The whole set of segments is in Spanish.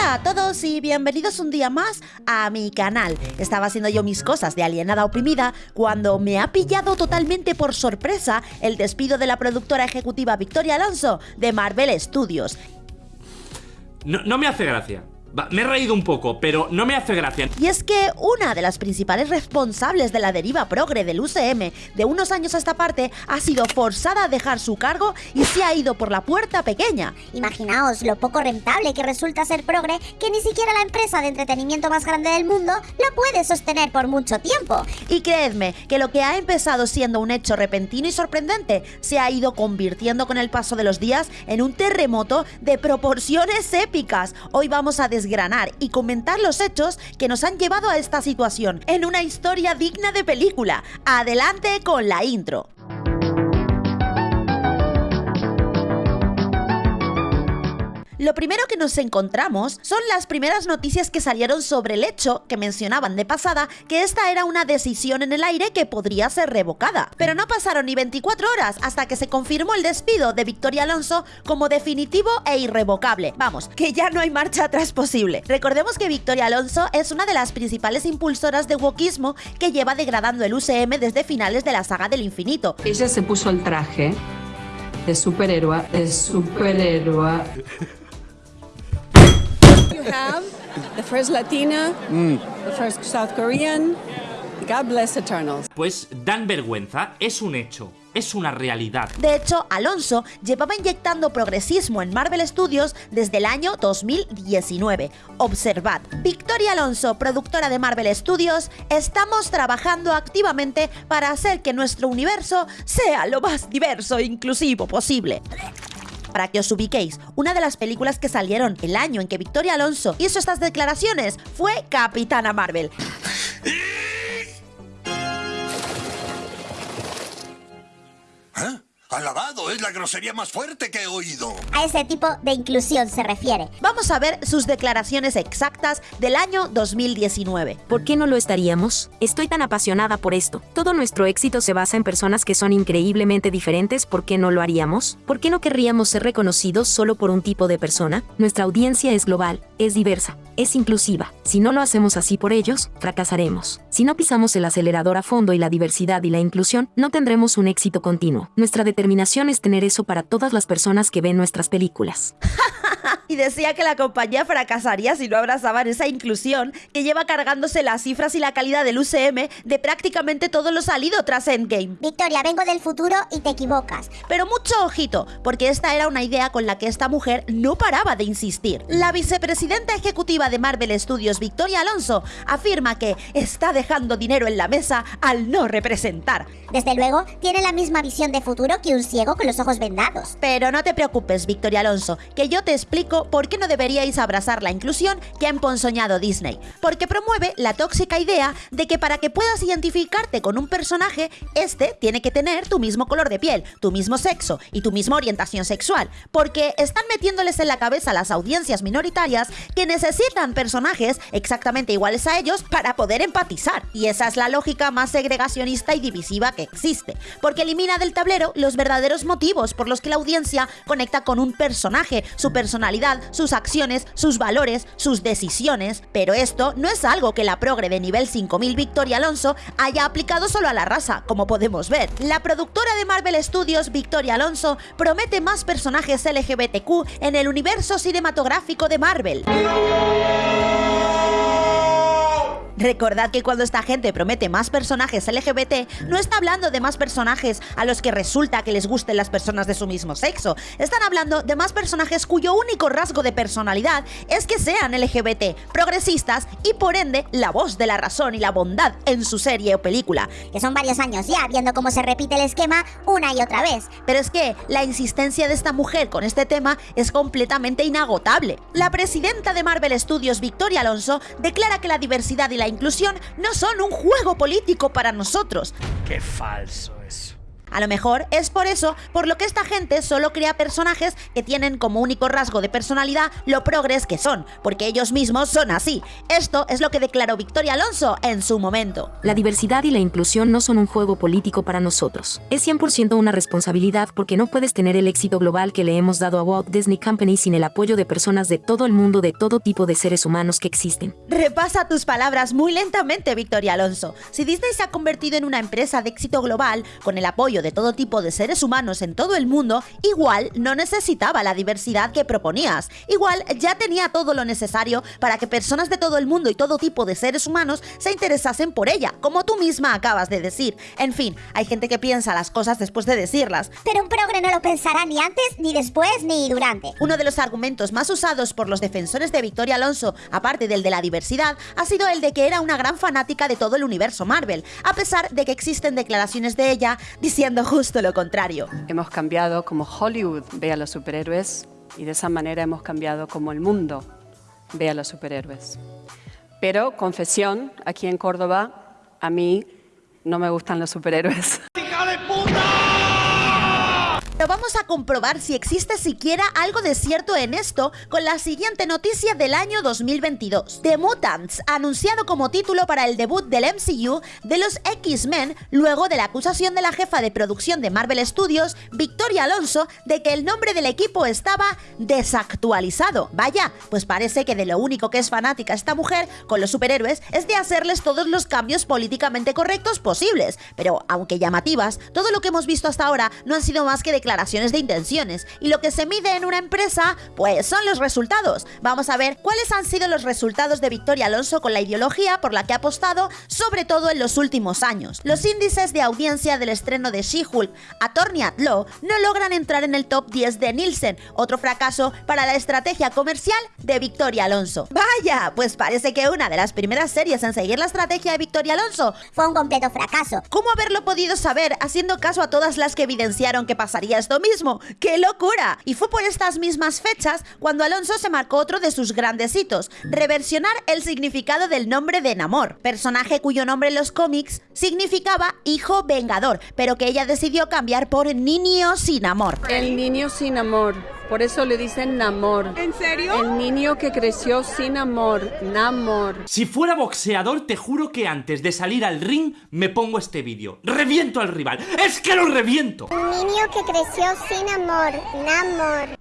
Hola a todos y bienvenidos un día más a mi canal. Estaba haciendo yo mis cosas de alienada oprimida cuando me ha pillado totalmente por sorpresa el despido de la productora ejecutiva Victoria Alonso de Marvel Studios. No, no me hace gracia. Va, me he reído un poco, pero no me hace gracia. Y es que una de las principales responsables de la deriva progre del UCM de unos años a esta parte ha sido forzada a dejar su cargo y se ha ido por la puerta pequeña. Imaginaos lo poco rentable que resulta ser progre que ni siquiera la empresa de entretenimiento más grande del mundo lo puede sostener por mucho tiempo. Y creedme que lo que ha empezado siendo un hecho repentino y sorprendente se ha ido convirtiendo con el paso de los días en un terremoto de proporciones épicas. Hoy vamos a desgranar y comentar los hechos que nos han llevado a esta situación en una historia digna de película. Adelante con la intro. Lo primero que nos encontramos son las primeras noticias que salieron sobre el hecho que mencionaban de pasada que esta era una decisión en el aire que podría ser revocada. Pero no pasaron ni 24 horas hasta que se confirmó el despido de Victoria Alonso como definitivo e irrevocable. Vamos, que ya no hay marcha atrás posible. Recordemos que Victoria Alonso es una de las principales impulsoras de wokismo que lleva degradando el UCM desde finales de la saga del infinito. Ella se puso el traje de superhéroe, de superhéroe. You have the first Latina, the first South Korean. God bless Eternals. Pues dan vergüenza, es un hecho, es una realidad. De hecho, Alonso llevaba inyectando progresismo en Marvel Studios desde el año 2019. Observad, Victoria Alonso, productora de Marvel Studios, estamos trabajando activamente para hacer que nuestro universo sea lo más diverso e inclusivo posible. Para que os ubiquéis, una de las películas que salieron el año en que Victoria Alonso hizo estas declaraciones fue Capitana Marvel. Alabado, es la grosería más fuerte que he oído. A ese tipo de inclusión se refiere. Vamos a ver sus declaraciones exactas del año 2019. ¿Por qué no lo estaríamos? Estoy tan apasionada por esto. Todo nuestro éxito se basa en personas que son increíblemente diferentes. ¿Por qué no lo haríamos? ¿Por qué no querríamos ser reconocidos solo por un tipo de persona? Nuestra audiencia es global, es diversa, es inclusiva. Si no lo hacemos así por ellos, fracasaremos. Si no pisamos el acelerador a fondo y la diversidad y la inclusión, no tendremos un éxito continuo. Nuestra determinación es tener eso para todas las personas que ven nuestras películas. y decía que la compañía fracasaría si no abrazaban esa inclusión que lleva cargándose las cifras y la calidad del UCM de prácticamente todo lo salido tras Endgame. Victoria, vengo del futuro y te equivocas. Pero mucho ojito, porque esta era una idea con la que esta mujer no paraba de insistir. La vicepresidenta ejecutiva de Marvel Studios, Victoria Alonso, afirma que está dejando dinero en la mesa al no representar. Desde luego, tiene la misma visión de futuro que un ciego con los ojos vendados. Pero no te preocupes, Victoria Alonso, que yo te explico por qué no deberíais abrazar la inclusión que ha emponzoñado Disney. Porque promueve la tóxica idea de que para que puedas identificarte con un personaje, este tiene que tener tu mismo color de piel, tu mismo sexo y tu misma orientación sexual. Porque están metiéndoles en la cabeza a las audiencias minoritarias que necesitan personajes exactamente iguales a ellos para poder empatizar. Y esa es la lógica más segregacionista y divisiva que existe. Porque elimina del tablero los verdaderos motivos por los que la audiencia conecta con un personaje, su personalidad, sus acciones, sus valores, sus decisiones, pero esto no es algo que la progre de nivel 5000 Victoria Alonso haya aplicado solo a la raza, como podemos ver. La productora de Marvel Studios, Victoria Alonso, promete más personajes LGBTQ en el universo cinematográfico de Marvel. Recordad que cuando esta gente promete más personajes LGBT, no está hablando de más personajes a los que resulta que les gusten las personas de su mismo sexo. Están hablando de más personajes cuyo único rasgo de personalidad es que sean LGBT, progresistas y por ende la voz de la razón y la bondad en su serie o película. Que son varios años ya viendo cómo se repite el esquema una y otra vez. Pero es que la insistencia de esta mujer con este tema es completamente inagotable. La presidenta de Marvel Studios, Victoria Alonso, declara que la diversidad y la inclusión no son un juego político para nosotros. Qué falso eso. A lo mejor es por eso por lo que esta gente solo crea personajes que tienen como único rasgo de personalidad lo progres que son, porque ellos mismos son así. Esto es lo que declaró Victoria Alonso en su momento. La diversidad y la inclusión no son un juego político para nosotros. Es 100% una responsabilidad porque no puedes tener el éxito global que le hemos dado a Walt Disney Company sin el apoyo de personas de todo el mundo, de todo tipo de seres humanos que existen. Repasa tus palabras muy lentamente, Victoria Alonso. Si Disney se ha convertido en una empresa de éxito global, con el apoyo de todo tipo de seres humanos en todo el mundo, igual no necesitaba la diversidad que proponías. Igual ya tenía todo lo necesario para que personas de todo el mundo y todo tipo de seres humanos se interesasen por ella, como tú misma acabas de decir. En fin, hay gente que piensa las cosas después de decirlas. Pero un progre no lo pensará ni antes, ni después, ni durante. Uno de los argumentos más usados por los defensores de Victoria Alonso, aparte del de la diversidad, ha sido el de que era una gran fanática de todo el universo Marvel, a pesar de que existen declaraciones de ella diciendo justo lo contrario. Hemos cambiado como Hollywood ve a los superhéroes y de esa manera hemos cambiado como el mundo ve a los superhéroes. Pero, confesión, aquí en Córdoba, a mí no me gustan los superhéroes. Pero vamos a comprobar si existe siquiera algo de cierto en esto con la siguiente noticia del año 2022. The Mutants, anunciado como título para el debut del MCU de los X-Men, luego de la acusación de la jefa de producción de Marvel Studios, Victoria Alonso, de que el nombre del equipo estaba desactualizado. Vaya, pues parece que de lo único que es fanática esta mujer con los superhéroes es de hacerles todos los cambios políticamente correctos posibles. Pero, aunque llamativas, todo lo que hemos visto hasta ahora no han sido más que declaraciones declaraciones de intenciones y lo que se mide en una empresa pues son los resultados. Vamos a ver cuáles han sido los resultados de Victoria Alonso con la ideología por la que ha apostado, sobre todo en los últimos años. Los índices de audiencia del estreno de She-Hulk Attorney at Law no logran entrar en el top 10 de Nielsen, otro fracaso para la estrategia comercial de Victoria Alonso. Vaya, pues parece que una de las primeras series en seguir la estrategia de Victoria Alonso Fue un completo fracaso. ¿Cómo haberlo podido saber haciendo caso a todas las que evidenciaron que pasaría esto mismo? ¡Qué locura! Y fue por estas mismas fechas cuando Alonso se marcó otro de sus grandes hitos, reversionar el significado del nombre de Namor, personaje cuyo nombre en los cómics significaba hijo vengador, pero que ella decidió cambiar por niño sin amor. El niño sin amor. Por eso le dicen Namor. ¿En serio? El niño que creció sin amor. Namor. Si fuera boxeador, te juro que antes de salir al ring me pongo este vídeo. ¡Reviento al rival! ¡Es que lo reviento! Un niño que creció sin amor. Namor.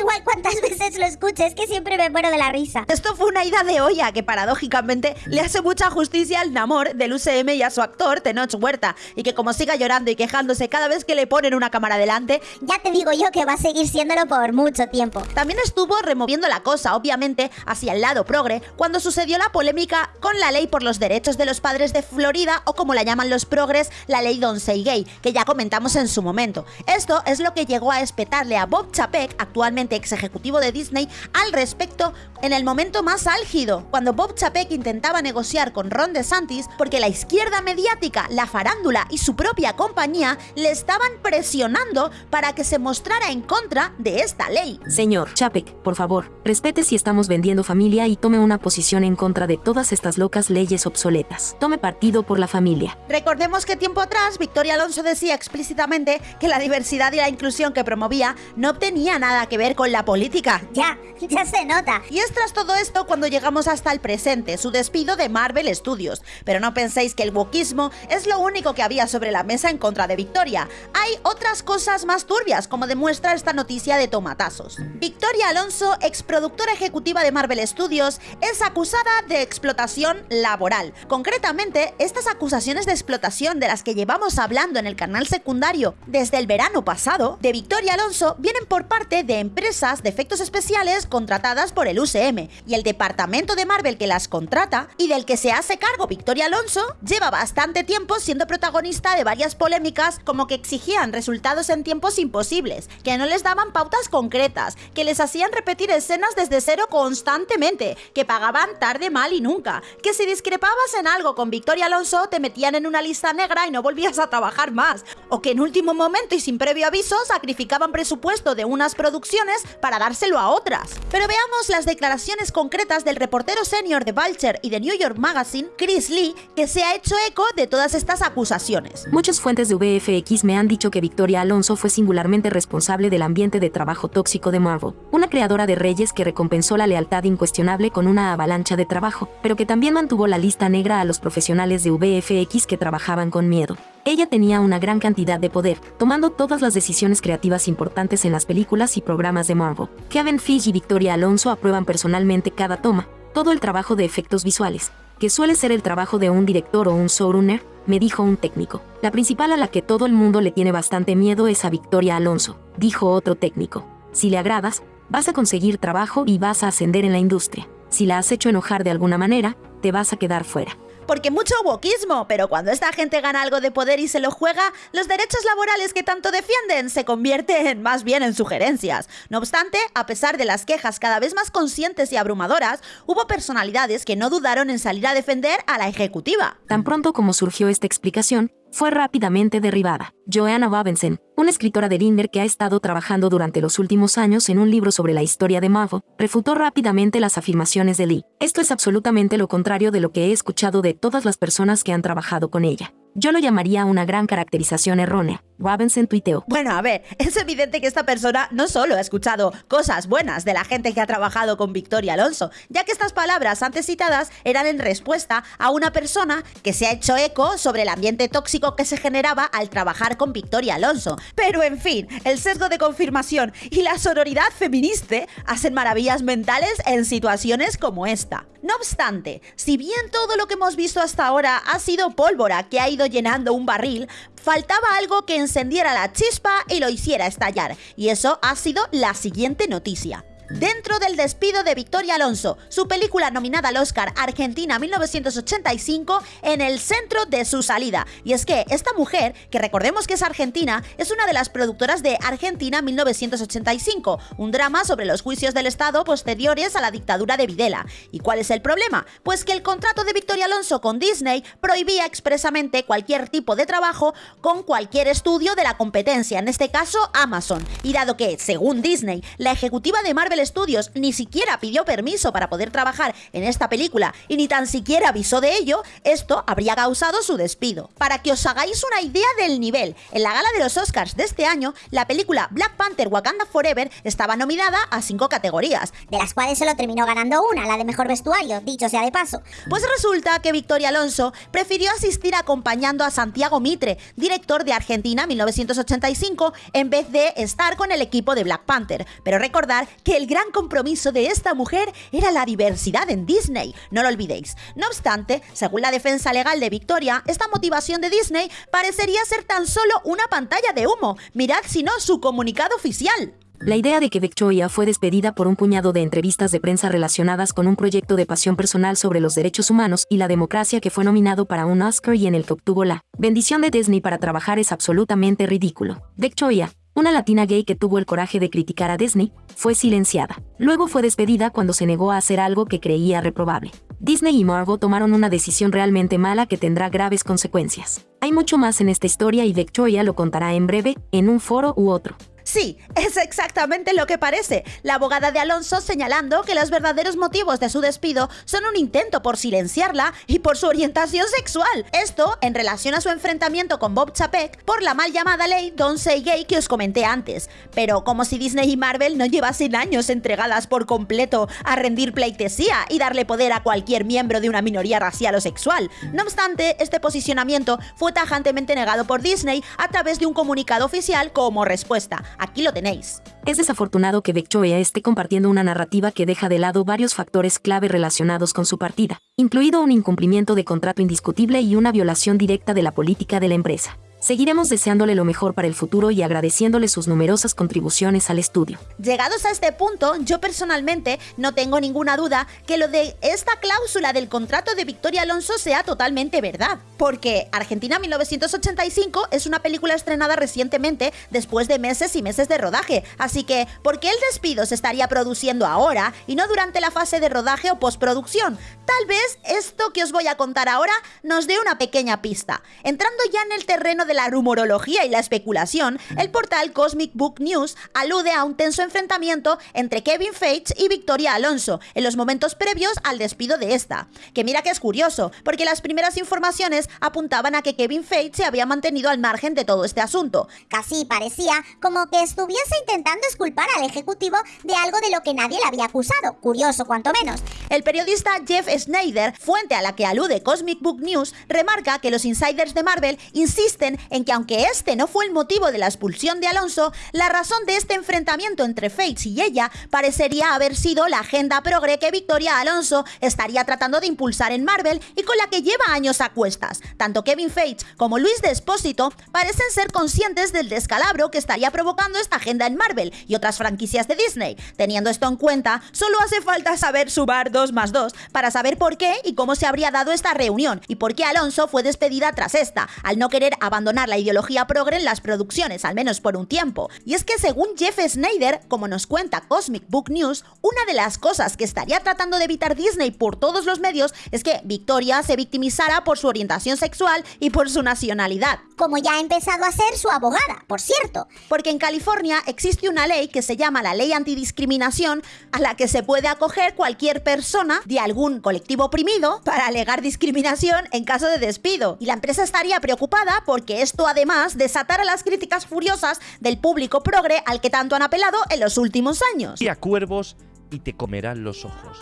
Igual cuántas veces lo escuches, que siempre me muero de la risa. Esto fue una ida de olla que paradójicamente le hace mucha justicia al Namor del UCM y a su actor Tenoch Huerta, y que como siga llorando y quejándose cada vez que le ponen una cámara delante, Ya te digo yo que va a seguir siéndolo por mucho tiempo. también estuvo removiendo la cosa, obviamente, hacia el lado progre, cuando sucedió la polémica con la ley por los derechos de los padres de Florida, o como la llaman los progres, la ley Don't Say Gay, que ya comentamos en su momento. Esto es lo que llegó a espetarle a Bob Chapek, actualmente ex ejecutivo de Disney, al respecto en el momento más álgido, cuando Bob Chapek intentaba negociar con Ron DeSantis porque la izquierda mediática, la farándula y su propia compañía le estaban presionando para que se mostrara en contra de esta ley. Señor Chapek, por favor, respete si estamos vendiendo familia y tome una posición en contra de todas estas locas leyes obsoletas. Tome partido por la familia. Recordemos que tiempo atrás Victoria Alonso decía explícitamente que la diversidad y la inclusión que promovía no tenía nada que ver con la política. Ya, ya se nota. Y es tras todo esto cuando llegamos hasta el presente, su despido de Marvel Studios. Pero no penséis que el wokismo es lo único que había sobre la mesa en contra de Victoria. Hay otras cosas más turbias, como demuestra esta noticia de tomatazos. Victoria Alonso, exproductora ejecutiva de Marvel Studios, es acusada de explotación laboral. Concretamente, estas acusaciones de explotación de las que llevamos hablando en el canal secundario desde el verano pasado de Victoria Alonso vienen por parte de empresas de efectos especiales contratadas por el Y el departamento de Marvel que las contrata y del que se hace cargo Victoria Alonso lleva bastante tiempo siendo protagonista de varias polémicas como que exigían resultados en tiempos imposibles, que no les daban pautas concretas, que les hacían repetir escenas desde cero constantemente, que pagaban tarde, mal y nunca, que si discrepabas en algo con Victoria Alonso te metían en una lista negra y no volvías a trabajar más, o que en último momento y sin previo aviso sacrificaban presupuesto de unas producciones para dárselo a otras. Pero veamos las declaraciones declaraciones concretas del reportero senior de Vulture y de New York Magazine, Chris Lee, que se ha hecho eco de todas estas acusaciones. Muchas fuentes de VFX me han dicho que Victoria Alonso fue singularmente responsable del ambiente de trabajo tóxico de Marvel, una creadora de reyes que recompensó la lealtad incuestionable con una avalancha de trabajo, pero que también mantuvo la lista negra a los profesionales de VFX que trabajaban con miedo. Ella tenía una gran cantidad de poder, tomando todas las decisiones creativas importantes en las películas y programas de Marvel. Kevin Feige y Victoria Alonso aprueban personalmente cada toma, todo el trabajo de efectos visuales, que suele ser el trabajo de un director o un showrunner, me dijo un técnico. La principal a la que todo el mundo le tiene bastante miedo es a Victoria Alonso, dijo otro técnico. Si le agradas, vas a conseguir trabajo y vas a ascender en la industria. Si la has hecho enojar de alguna manera, te vas a quedar fuera porque mucho wokismo, pero cuando esta gente gana algo de poder y se lo juega, los derechos laborales que tanto defienden se convierten más bien en sugerencias. No obstante, a pesar de las quejas cada vez más conscientes y abrumadoras, hubo personalidades que no dudaron en salir a defender a la ejecutiva. Tan pronto como surgió esta explicación, fue rápidamente derribada. Joanna Robinson, una escritora de Linder que ha estado trabajando durante los últimos años en un libro sobre la historia de Marvel, refutó rápidamente las afirmaciones de Lee. Esto es absolutamente lo contrario de lo que he escuchado de todas las personas que han trabajado con ella. Yo lo llamaría una gran caracterización errónea. Robinson tuiteó. Bueno, a ver, es evidente que esta persona no solo ha escuchado cosas buenas de la gente que ha trabajado con Victoria Alonso, ya que estas palabras antes citadas eran en respuesta a una persona que se ha hecho eco sobre el ambiente tóxico que se generaba al trabajar con Victoria Alonso. Pero en fin, el sesgo de confirmación y la sororidad feminista hacen maravillas mentales en situaciones como esta. No obstante, si bien todo lo que hemos visto hasta ahora ha sido pólvora que ha ido llenando un barril, faltaba algo que encendiera la chispa y lo hiciera estallar. Y eso ha sido la siguiente noticia. Dentro del despido de Victoria Alonso, su película nominada al Oscar Argentina 1985 en el centro de su salida. Y es que esta mujer, que recordemos que es argentina, es una de las productoras de Argentina 1985, un drama sobre los juicios del Estado posteriores a la dictadura de Videla. ¿Y cuál es el problema? Pues que el contrato de Victoria Alonso con Disney prohibía expresamente cualquier tipo de trabajo con cualquier estudio de la competencia, en este caso Amazon. Y dado que, según Disney, la ejecutiva de Marvel Studios ni siquiera pidió permiso para poder trabajar en esta película y ni tan siquiera avisó de ello, esto habría causado su despido. Para que os hagáis una idea del nivel, en la gala de los Oscars de este año, la película Black Panther Wakanda Forever estaba nominada a cinco categorías, de las cuales solo terminó ganando una, la de mejor vestuario, dicho sea de paso. Pues resulta que Victoria Alonso prefirió asistir acompañando a Santiago Mitre, director de Argentina 1985, en vez de estar con el equipo de Black Panther. Pero recordar que el gran compromiso de esta mujer era la diversidad en Disney, no lo olvidéis. No obstante, según la defensa legal de Victoria, esta motivación de Disney parecería ser tan solo una pantalla de humo. Mirad si no su comunicado oficial. La idea de que Victoria fue despedida por un puñado de entrevistas de prensa relacionadas con un proyecto de pasión personal sobre los derechos humanos y la democracia que fue nominado para un Oscar y en el que obtuvo la bendición de Disney para trabajar es absolutamente ridículo. Victoria, una latina gay que tuvo el coraje de criticar a Disney, fue silenciada. Luego fue despedida cuando se negó a hacer algo que creía reprobable. Disney y Marvel tomaron una decisión realmente mala que tendrá graves consecuencias. Hay mucho más en esta historia y Victoria lo contará en breve, en un foro u otro. Sí, es exactamente lo que parece. La abogada de Alonso señalando que los verdaderos motivos de su despido son un intento por silenciarla y por su orientación sexual. Esto en relación a su enfrentamiento con Bob Chapek por la mal llamada ley Don't Say Gay que os comenté antes. Pero como si Disney y Marvel no llevasen años entregadas por completo a rendir pleitesía y darle poder a cualquier miembro de una minoría racial o sexual. No obstante, este posicionamiento fue tajantemente negado por Disney a través de un comunicado oficial como respuesta. Aquí lo tenéis. Es desafortunado que Becchoea esté compartiendo una narrativa que deja de lado varios factores clave relacionados con su partida, incluido un incumplimiento de contrato indiscutible y una violación directa de la política de la empresa. Seguiremos deseándole lo mejor para el futuro y agradeciéndole sus numerosas contribuciones al estudio. Llegados a este punto, yo personalmente no tengo ninguna duda que lo de esta cláusula del contrato de Victoria Alonso sea totalmente verdad. Porque Argentina 1985 es una película estrenada recientemente después de meses y meses de rodaje. Así que, ¿por qué el despido se estaría produciendo ahora y no durante la fase de rodaje o postproducción? Tal vez esto que os voy a contar ahora nos dé una pequeña pista. Entrando ya en el terreno de la rumorología y la especulación, el portal Cosmic Book News alude a un tenso enfrentamiento entre Kevin Feige y Victoria Alonso en los momentos previos al despido de esta. Que mira que es curioso, porque las primeras informaciones apuntaban a que Kevin Feige se había mantenido al margen de todo este asunto. Casi parecía como que estuviese intentando esculpar al ejecutivo de algo de lo que nadie le había acusado. Curioso, cuanto menos. El periodista Jeff Snyder, fuente a la que alude Cosmic Book News, remarca que los insiders de Marvel insisten en que aunque este no fue el motivo de la expulsión de Alonso, la razón de este enfrentamiento entre Fates y ella parecería haber sido la agenda progre que Victoria Alonso estaría tratando de impulsar en Marvel y con la que lleva años a cuestas. Tanto Kevin Feige como Luis Despósito parecen ser conscientes del descalabro que estaría provocando esta agenda en Marvel y otras franquicias de Disney. Teniendo esto en cuenta, solo hace falta saber sumar 2 más 2 para saber por qué y cómo se habría dado esta reunión y por qué Alonso fue despedida tras esta, al no querer abandonar la ideología progre en las producciones, al menos por un tiempo. Y es que según Jeff Snyder, como nos cuenta Cosmic Book News, una de las cosas que estaría tratando de evitar Disney por todos los medios es que Victoria se victimizara por su orientación sexual y por su nacionalidad. Como ya ha empezado a ser su abogada, por cierto. Porque en California existe una ley que se llama la ley antidiscriminación a la que se puede acoger cualquier persona de algún colectivo oprimido para alegar discriminación en caso de despido. Y la empresa estaría preocupada porque esto además desatara las críticas furiosas del público progre al que tanto han apelado en los últimos años. Y a cuervos y te comerán los ojos.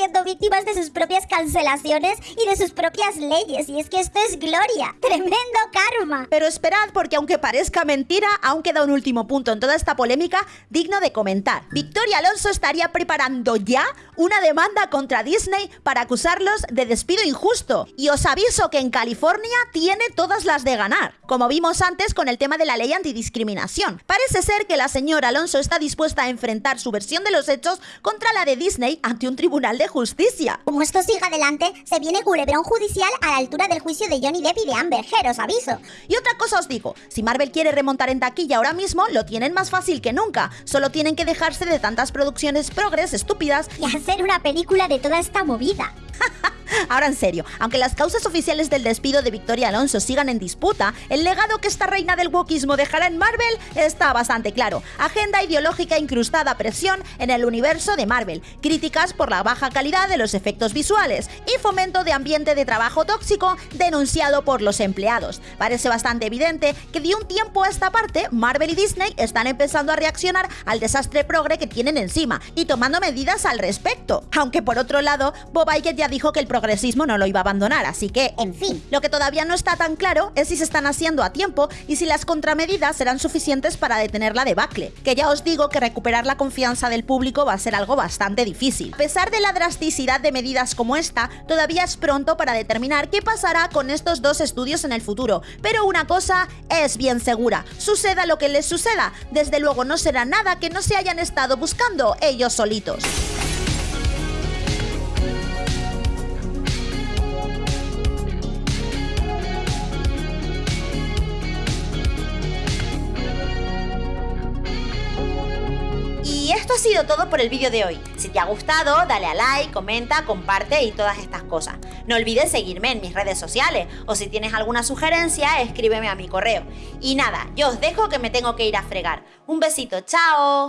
Siendo víctimas de sus propias cancelaciones y de sus propias leyes. Y es que esto es gloria. Tremendo karma. Pero esperad, porque aunque parezca mentira, aún queda un último punto en toda esta polémica digno de comentar. Victoria Alonso estaría preparando ya una demanda contra Disney para acusarlos de despido injusto. Y os aviso que en California tiene todas las de ganar, como vimos antes con el tema de la ley antidiscriminación. Parece ser que la señora Alonso está dispuesta a enfrentar su versión de los hechos contra la de Disney ante un tribunal de justicia. Como esto siga adelante, se viene culebrón judicial a la altura del juicio de Johnny Depp y de Amber Heard, os aviso. Y otra cosa os digo, si Marvel quiere remontar en taquilla ahora mismo, lo tienen más fácil que nunca. Solo tienen que dejarse de tantas producciones progres estúpidas y hacer una película de toda esta movida. Ahora en serio, aunque las causas oficiales del despido de Victoria Alonso sigan en disputa, el legado que esta reina del wokismo dejará en Marvel está bastante claro. Agenda ideológica incrustada a presión en el universo de Marvel, críticas por la baja calidad de los efectos visuales y fomento de ambiente de trabajo tóxico denunciado por los empleados. Parece bastante evidente que de un tiempo a esta parte, Marvel y Disney están empezando a reaccionar al desastre progre que tienen encima y tomando medidas al respecto. Aunque por otro lado, Bob Iger ya dijo que el progresismo no lo iba a abandonar, así que, en fin, lo que todavía no está tan claro es si se están haciendo a tiempo y si las contramedidas serán suficientes para detener la debacle, que ya os digo que recuperar la confianza del público va a ser algo bastante difícil. A pesar de la drasticidad de medidas como esta, todavía es pronto para determinar qué pasará con estos dos estudios en el futuro, pero una cosa es bien segura, suceda lo que les suceda, desde luego no será nada que no se hayan estado buscando ellos solitos. Todo por el vídeo de hoy. Si te ha gustado, dale a like, comenta, comparte y todas estas cosas. No olvides seguirme en mis redes sociales o si tienes alguna sugerencia, escríbeme a mi correo. Y nada, yo os dejo que me tengo que ir a fregar. Un besito, chao.